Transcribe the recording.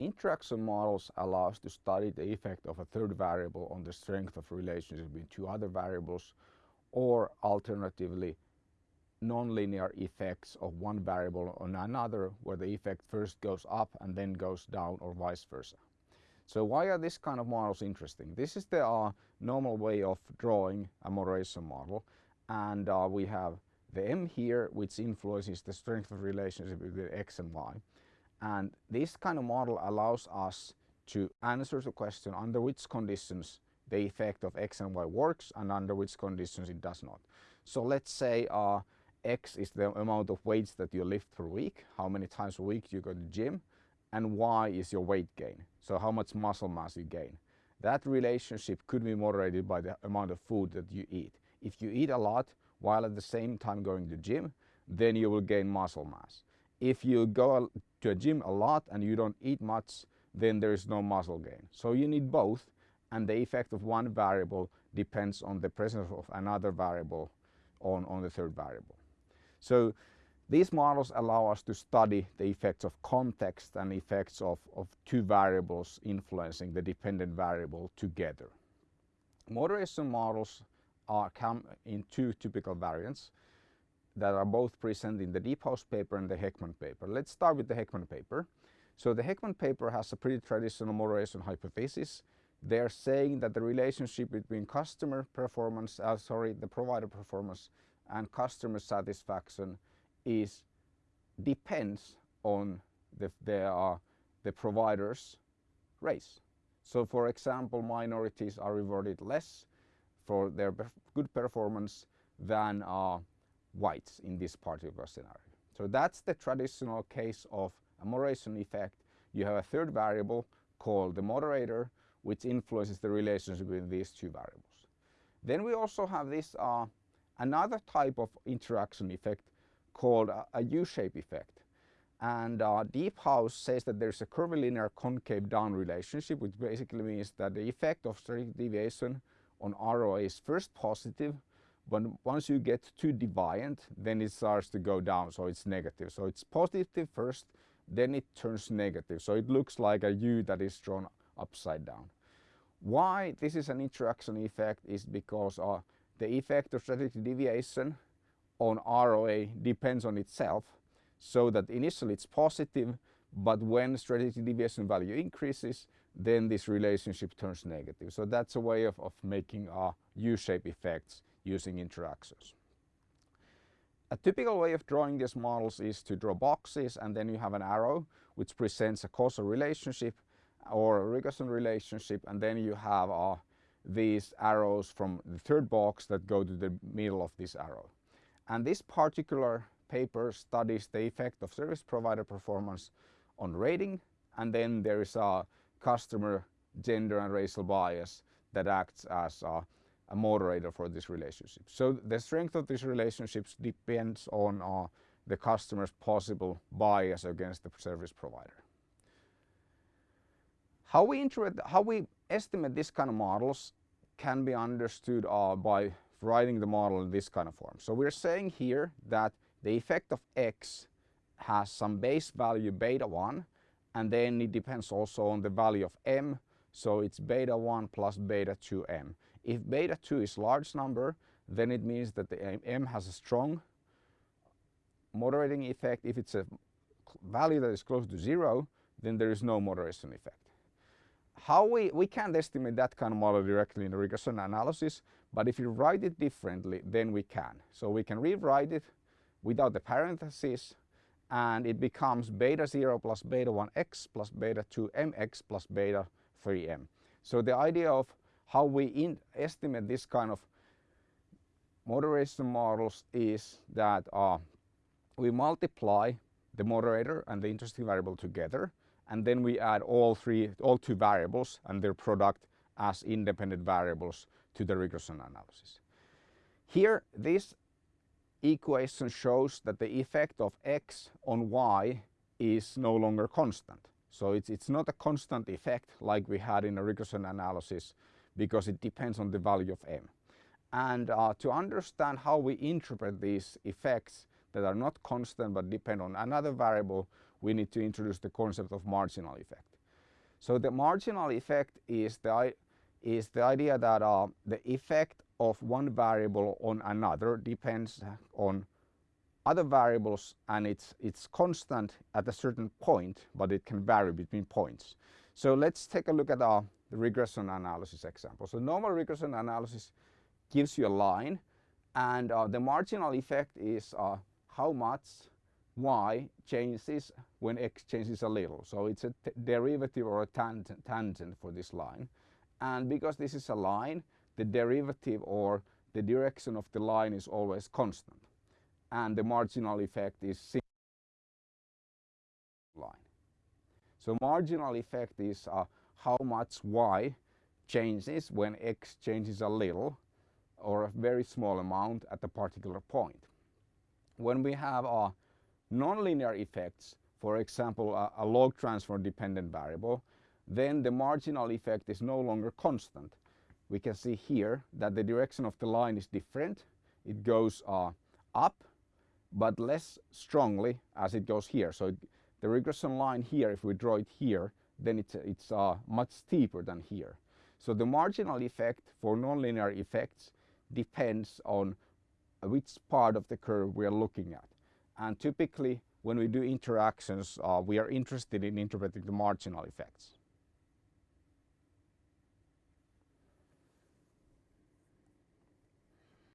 interaction models allow us to study the effect of a third variable on the strength of relationship between two other variables or alternatively nonlinear effects of one variable on another where the effect first goes up and then goes down or vice versa. So why are this kind of models interesting? This is the uh, normal way of drawing a moderation model and uh, we have the M here which influences the strength of relationship between X and Y and this kind of model allows us to answer the question under which conditions the effect of X and Y works and under which conditions it does not. So let's say uh, X is the amount of weights that you lift per week, how many times a week you go to the gym, and Y is your weight gain, so how much muscle mass you gain. That relationship could be moderated by the amount of food that you eat. If you eat a lot while at the same time going to the gym, then you will gain muscle mass. If you go to a gym a lot and you don't eat much, then there is no muscle gain. So you need both and the effect of one variable depends on the presence of another variable on, on the third variable. So these models allow us to study the effects of context and effects of, of two variables influencing the dependent variable together. Moderation models are come in two typical variants that are both present in the Deephouse paper and the Heckman paper. Let's start with the Heckman paper. So the Heckman paper has a pretty traditional moderation hypothesis. They're saying that the relationship between customer performance, uh, sorry, the provider performance and customer satisfaction is depends on the, the, uh, the provider's race. So for example, minorities are rewarded less for their good performance than uh, whites in this particular scenario. So that's the traditional case of a moderation effect. You have a third variable called the moderator which influences the relationship between these two variables. Then we also have this uh, another type of interaction effect called a, a U-shape effect. And uh, Deephouse says that there's a curvilinear concave down relationship, which basically means that the effect of strategic deviation on ROA is first positive, but once you get too deviant, then it starts to go down, so it's negative. So it's positive first, then it turns negative. So it looks like a U that is drawn upside down. Why this is an interaction effect is because uh, the effect of strategic deviation on ROA depends on itself so that initially it's positive but when strategic deviation value increases then this relationship turns negative. So that's a way of, of making uh, U-shape effects using interactions. A typical way of drawing these models is to draw boxes and then you have an arrow which presents a causal relationship or a regression relationship and then you have uh, these arrows from the third box that go to the middle of this arrow. And this particular paper studies the effect of service provider performance on rating and then there is a customer gender and racial bias that acts as a, a moderator for this relationship. So the strength of these relationships depends on uh, the customer's possible bias against the service provider. How we, how we estimate this kind of models can be understood uh, by writing the model in this kind of form. So we're saying here that the effect of x has some base value beta 1 and then it depends also on the value of m so it's beta 1 plus beta 2m. If beta 2 is large number then it means that the m has a strong moderating effect. If it's a value that is close to 0 then there is no moderation effect how we, we can't estimate that kind of model directly in the regression analysis, but if you write it differently, then we can. So we can rewrite it without the parentheses and it becomes beta 0 plus beta 1x plus beta 2mx plus beta 3m. So the idea of how we estimate this kind of moderation models is that uh, we multiply the moderator and the interesting variable together and then we add all three, all two variables and their product as independent variables to the regression analysis. Here this equation shows that the effect of x on y is no longer constant. So it's, it's not a constant effect like we had in a regression analysis because it depends on the value of m. And uh, to understand how we interpret these effects that are not constant but depend on another variable, we need to introduce the concept of marginal effect. So the marginal effect is the, is the idea that uh, the effect of one variable on another depends on other variables and it's, it's constant at a certain point, but it can vary between points. So let's take a look at our regression analysis example. So normal regression analysis gives you a line and uh, the marginal effect is uh, how much y changes when x changes a little. So it's a derivative or a tangent, tangent for this line. And because this is a line, the derivative or the direction of the line is always constant. And the marginal effect is line. So marginal effect is uh, how much y changes when x changes a little or a very small amount at a particular point. When we have uh, nonlinear effects, for example, a, a log transform dependent variable, then the marginal effect is no longer constant. We can see here that the direction of the line is different. It goes uh, up, but less strongly as it goes here. So it, the regression line here, if we draw it here, then it's, it's uh, much steeper than here. So the marginal effect for nonlinear effects depends on which part of the curve we are looking at. And typically when we do interactions, uh, we are interested in interpreting the marginal effects.